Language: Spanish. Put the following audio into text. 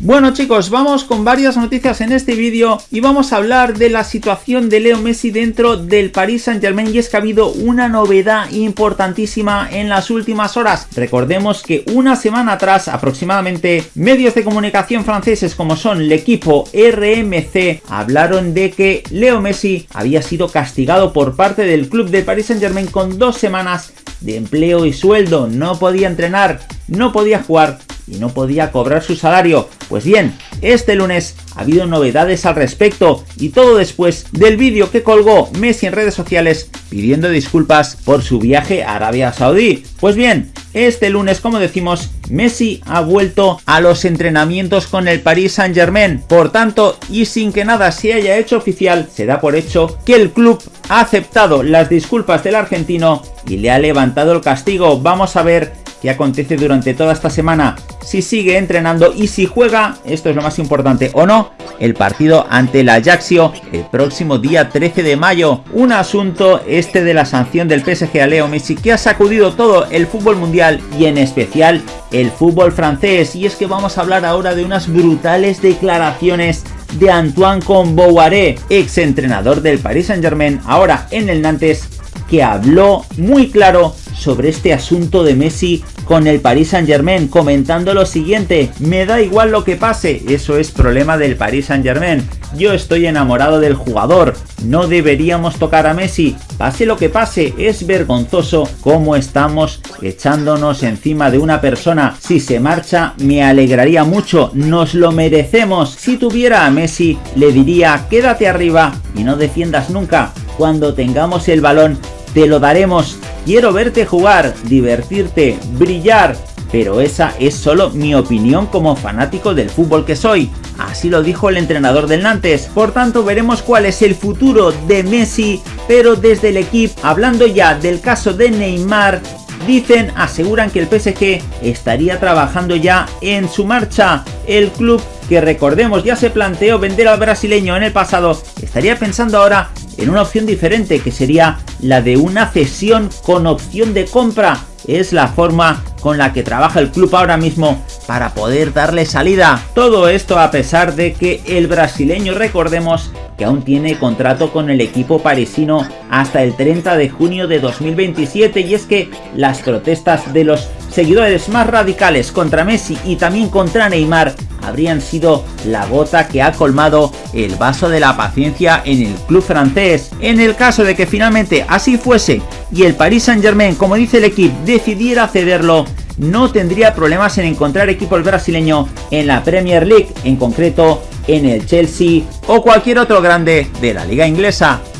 Bueno chicos, vamos con varias noticias en este vídeo y vamos a hablar de la situación de Leo Messi dentro del Paris Saint Germain y es que ha habido una novedad importantísima en las últimas horas. Recordemos que una semana atrás aproximadamente medios de comunicación franceses como son el equipo RMC hablaron de que Leo Messi había sido castigado por parte del club de Paris Saint Germain con dos semanas de empleo y sueldo, no podía entrenar, no podía jugar y no podía cobrar su salario. Pues bien, este lunes ha habido novedades al respecto y todo después del vídeo que colgó Messi en redes sociales pidiendo disculpas por su viaje a Arabia Saudí. Pues bien, este lunes, como decimos, Messi ha vuelto a los entrenamientos con el Paris Saint Germain. Por tanto, y sin que nada se haya hecho oficial, se da por hecho que el club ha aceptado las disculpas del argentino y le ha levantado el castigo. Vamos a ver qué acontece durante toda esta semana si sigue entrenando y si juega, esto es lo más importante o no, el partido ante el Ajaxio el próximo día 13 de mayo. Un asunto este de la sanción del PSG a Leo Messi que ha sacudido todo el fútbol mundial y en especial el fútbol francés. Y es que vamos a hablar ahora de unas brutales declaraciones de Antoine Comboiré, ex entrenador del Paris Saint Germain, ahora en el Nantes, que habló muy claro sobre este asunto de Messi con el Paris Saint Germain comentando lo siguiente, me da igual lo que pase, eso es problema del Paris Saint Germain, yo estoy enamorado del jugador, no deberíamos tocar a Messi, pase lo que pase, es vergonzoso cómo estamos echándonos encima de una persona, si se marcha me alegraría mucho, nos lo merecemos, si tuviera a Messi le diría quédate arriba y no defiendas nunca, cuando tengamos el balón te lo daremos. Quiero verte jugar, divertirte, brillar. Pero esa es solo mi opinión como fanático del fútbol que soy. Así lo dijo el entrenador del Nantes. Por tanto veremos cuál es el futuro de Messi, pero desde el equipo, hablando ya del caso de Neymar, dicen, aseguran que el PSG estaría trabajando ya en su marcha. El club que recordemos ya se planteó vender al brasileño en el pasado, estaría pensando ahora en una opción diferente que sería la de una cesión con opción de compra. Es la forma con la que trabaja el club ahora mismo para poder darle salida. Todo esto a pesar de que el brasileño, recordemos, que aún tiene contrato con el equipo parisino hasta el 30 de junio de 2027 y es que las protestas de los seguidores más radicales contra Messi y también contra Neymar habrían sido la gota que ha colmado el vaso de la paciencia en el club francés. En el caso de que finalmente así fuese y el Paris Saint Germain, como dice el equipo, decidiera cederlo, no tendría problemas en encontrar equipo el brasileño en la Premier League, en concreto en el Chelsea o cualquier otro grande de la liga inglesa.